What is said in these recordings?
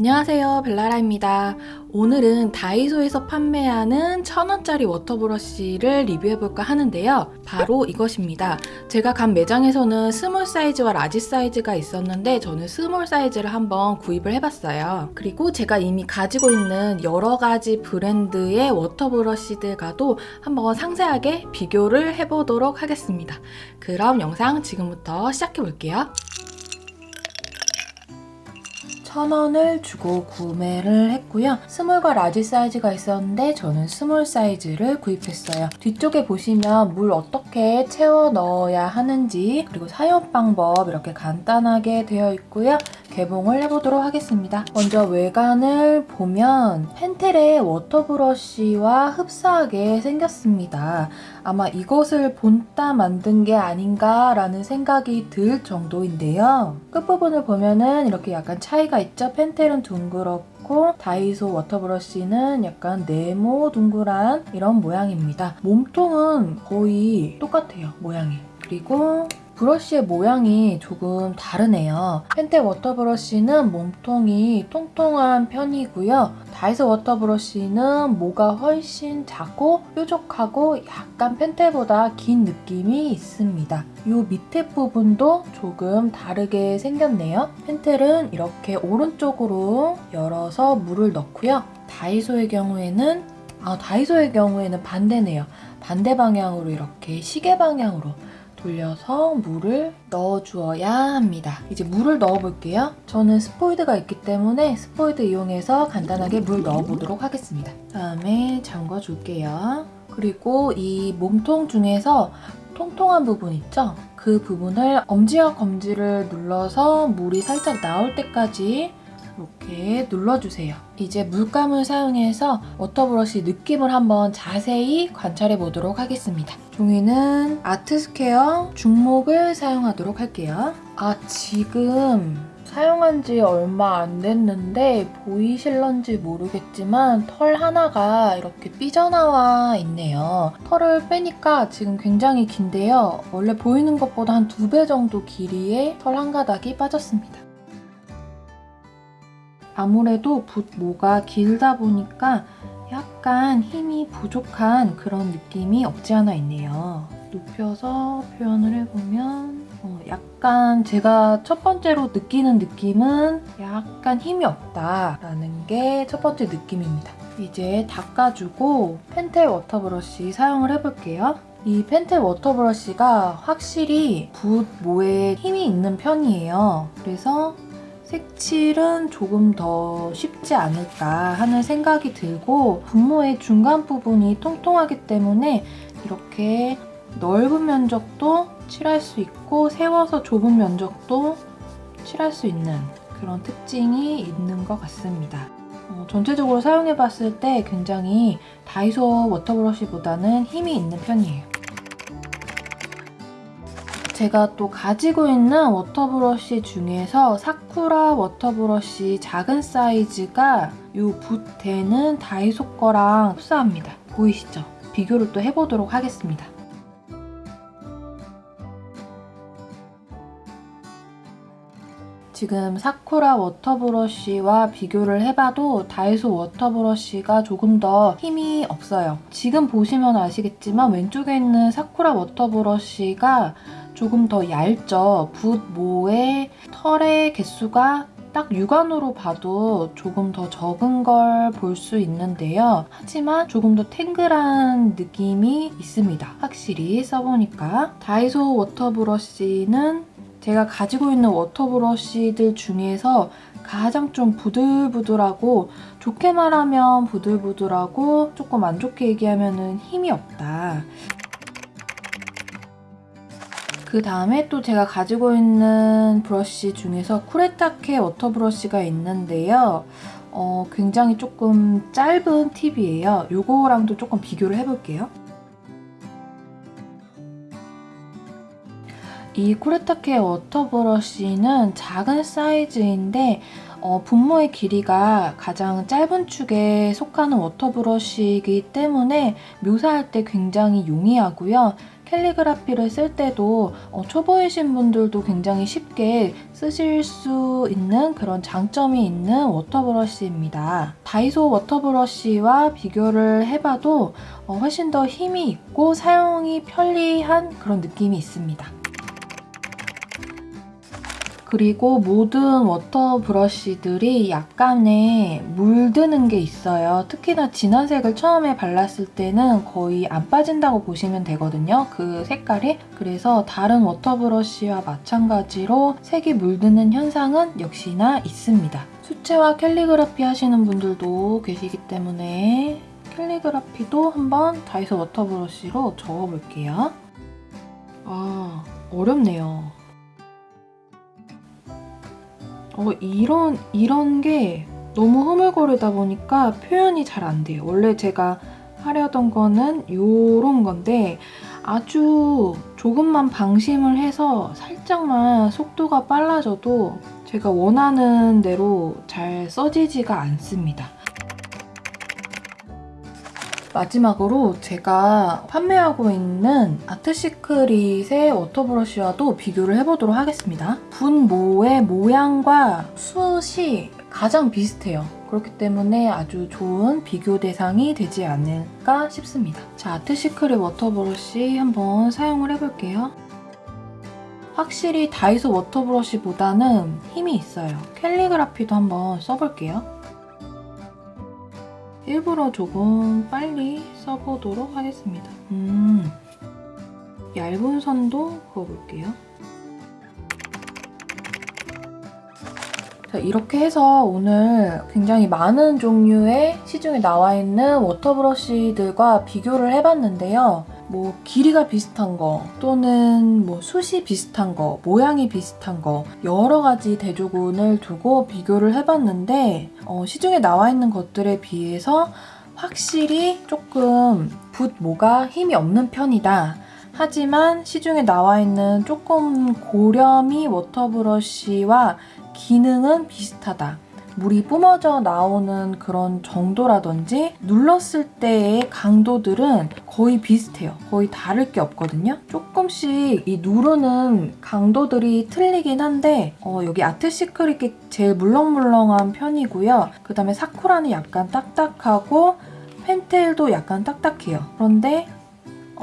안녕하세요 벨라라입니다. 오늘은 다이소에서 판매하는 천원짜리 water brush를 리뷰해볼까 하는데요. 바로 이것입니다. 제가 간 매장에서는 small 사이즈와 large 사이즈가 있었는데 저는 small 사이즈를 한번 구입을 해봤어요. 그리고 제가 이미 가지고 있는 여러가지 브랜드의 water brush들과도 한번 상세하게 비교를 해보도록 하겠습니다. 그럼 영상 지금부터 시작해볼게요 천원을 주고 구매를 했고요. small과 large 사이즈가 있었는데 저는 small 사이즈를 구입했어요. 뒤쪽에 보시면 물 어떻게 채워 넣어야 하는지 그리고 사용 방법 이렇게 간단하게 되어 있고요. 개봉을 해보도록 하겠습니다. 먼저 외관을 보면 펜텔의 water brush와 흡사하게 생겼습니다. 아마 이것을 본따 만든 게 아닌가 라는 생각이 들 정도인데요. 끝부분을 보면은 이렇게 약간 차이가 있죠? 펜텔은 둥그렇고 다이소 water brush는 약간 네모 둥그란 이런 모양입니다. 몸통은 거의 똑같아요, 모양이. 그리고 브러쉬의 모양이 조금 다르네요. 펜텔 water brush는 몸통이 통통한 편이고요. 다이소 water brush는 모가 훨씬 작고 뾰족하고 약간 펜텔보다 긴 느낌이 있습니다. 이 밑에 부분도 조금 다르게 생겼네요. 펜텔은 이렇게 오른쪽으로 열어서 물을 넣고요. 다이소의 경우에는 아, 다이소의 경우에는 반대네요. 반대 방향으로 이렇게 시계 방향으로 돌려서 물을 넣어주어야 합니다. 이제 물을 넣어볼게요. 저는 스포이드가 있기 때문에 스포이드 이용해서 간단하게 물 넣어보도록 하겠습니다. 다음에 잠궈줄게요. 그리고 이 몸통 중에서 통통한 부분 있죠? 그 부분을 엄지와 검지를 눌러서 물이 살짝 나올 때까지 이렇게 눌러주세요. 이제 물감을 사용해서 water brush 느낌을 한번 자세히 관찰해 보도록 하겠습니다. 종이는 아트스퀘어 중목을 사용하도록 할게요. 아 지금 사용한 지 얼마 안 됐는데 보이실런지 모르겠지만 털 하나가 이렇게 삐져나와 있네요. 털을 빼니까 지금 굉장히 긴데요. 원래 보이는 것보다 한 두 배 정도 길이의 털 한 가닥이 빠졌습니다. 아무래도 붓모가 길다 보니까 약간 힘이 부족한 그런 느낌이 없지 않아 있네요. 눕혀서 표현을 해보면 어, 약간 제가 첫 번째로 느끼는 느낌은 약간 힘이 없다라는 게 첫 번째 느낌입니다. 이제 닦아주고 펜텔 water brush 사용을 해볼게요. 이 펜텔 water brush가 확실히 붓 모에 힘이 있는 편이에요. 그래서 색칠은 조금 더 쉽지 않을까 하는 생각이 들고 붓모의 중간 부분이 통통하기 때문에 이렇게 넓은 면적도 칠할 수 있고 세워서 좁은 면적도 칠할 수 있는 그런 특징이 있는 것 같습니다. 어, 전체적으로 사용해봤을 때 굉장히 다이소 water brush보다는 힘이 있는 편이에요. 제가 또 가지고 있는 water brush 중에서 사쿠라 water brush 작은 사이즈가 이 붓대는 다이소 거랑 흡사합니다. 보이시죠? 비교를 또 해보도록 하겠습니다. 지금 사쿠라 water brush와 비교를 해봐도 다이소 water brush가 조금 더 힘이 없어요. 지금 보시면 아시겠지만 왼쪽에 있는 사쿠라 water brush가 조금 더 얇죠. 붓모의 털의 개수가 딱 육안으로 봐도 조금 더 적은 걸 볼 수 있는데요. 하지만 조금 더 탱글한 느낌이 있습니다. 확실히 써보니까. 다이소 water brush는 제가 가지고 있는 water brush들 중에서 가장 좀 부들부들하고 좋게 말하면 부들부들하고 조금 안 좋게 얘기하면 힘이 없다. 그 다음에 또 제가 가지고 있는 브러쉬 중에서 쿠레타케 water brush가 있는데요. 어, 굉장히 조금 짧은 팁이에요. 요거랑도 조금 비교를 해볼게요. 이 쿠레타케 water brush는 작은 사이즈인데 어, 붓모의 길이가 가장 짧은 축에 속하는 water brush이기 때문에 묘사할 때 굉장히 용이하고요. 캘리그라피를 쓸 때도 어, 초보이신 분들도 굉장히 쉽게 쓰실 수 있는 그런 장점이 있는 water brush입니다. 다이소 water brush와 비교를 해봐도 어, 훨씬 더 힘이 있고 사용이 편리한 그런 느낌이 있습니다. 그리고 모든 water brush들이 약간의 물드는 게 있어요. 특히나 진한 색을 처음에 발랐을 때는 거의 안 빠진다고 보시면 되거든요. 그 색깔이. 그래서 다른 water brush와 마찬가지로 색이 물드는 현상은 역시나 있습니다. 수채화 캘리그라피 하시는 분들도 계시기 때문에 캘리그라피도 한번 다이소 water brush로 적어볼게요. 아, 어렵네요. 어, 이런, 이런 게 너무 흐물거리다 보니까 표현이 잘 안 돼요. 원래 제가 하려던 거는 요런 건데 아주 조금만 방심을 해서 살짝만 속도가 빨라져도 제가 원하는 대로 잘 써지지가 않습니다. 마지막으로 제가 판매하고 있는 아트시크릿의 water brush와도 비교를 해보도록 하겠습니다. 붓모의 모양과 숱이 가장 비슷해요. 그렇기 때문에 아주 좋은 비교 대상이 되지 않을까 싶습니다. 자, 아트시크릿 water brush 한번 사용을 해볼게요. 확실히 다이소 water brush보다는 힘이 있어요. 캘리그라피도 한번 써볼게요. 일부러 조금 빨리 써보도록 하겠습니다. 음, 얇은 선도 그어볼게요. 자, 이렇게 해서 오늘 굉장히 많은 종류의 시중에 나와 있는 water brush들과 비교를 해봤는데요. 뭐 길이가 비슷한 거 또는 뭐 숱이 비슷한 거 모양이 비슷한 거 여러 가지 대조군을 두고 비교를 해봤는데 어, 시중에 나와 있는 것들에 비해서 확실히 조금 붓모가 힘이 없는 편이다. 하지만 시중에 나와 있는 조금 고렴이 워터브러쉬와 기능은 비슷하다. 물이 뿜어져 나오는 그런 정도라든지 눌렀을 때의 강도들은 거의 비슷해요. 거의 다를 게 없거든요. 조금씩 이 누르는 강도들이 틀리긴 한데 어, 여기 아트시크릿이 제일 물렁물렁한 편이고요. 그 다음에 사쿠라는 약간 딱딱하고 펜텔도 약간 딱딱해요. 그런데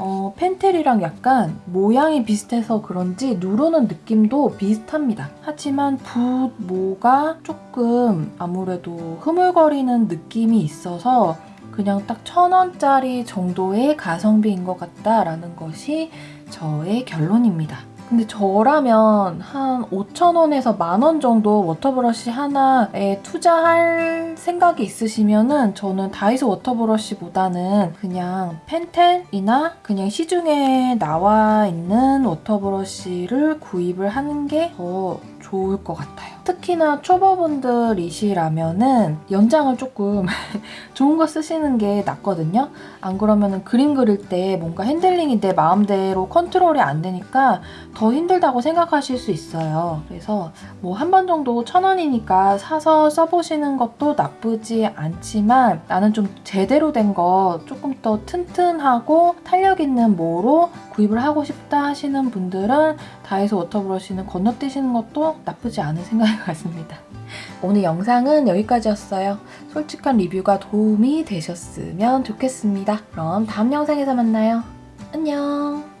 어, 펜텔이랑 약간 모양이 비슷해서 그런지 누르는 느낌도 비슷합니다. 하지만 붓 모가 조금 아무래도 흐물거리는 느낌이 있어서 그냥 딱 천원짜리 정도의 가성비인 것 같다라는 것이 저의 결론입니다. 근데 저라면 한 5,000원에서 만원 정도 water brush 하나에 투자할 생각이 있으시면은 저는 다이소 water brush보다는 그냥 펜텔이나 그냥 시중에 나와 있는 water brush를 구입을 하는 게 더 좋을 것 같아요. 특히나 초보분들이시라면은 연장을 조금 좋은 거 쓰시는 게 낫거든요. 안 그러면 그림 그릴 때 뭔가 핸들링이 내 마음대로 컨트롤이 안 되니까 더 힘들다고 생각하실 수 있어요. 그래서 뭐 한 번 정도 천 원이니까 사서 써보시는 것도 나쁘지 않지만 나는 좀 제대로 된 거 조금 더 튼튼하고 탄력 있는 모로 구입을 하고 싶다 하시는 분들은 다이소 water brush는 건너뛰시는 것도 나쁘지 않은 생각인 것 같습니다. 오늘 영상은 여기까지였어요. 솔직한 리뷰가 도움이 되셨으면 좋겠습니다. 그럼 다음 영상에서 만나요. 안녕!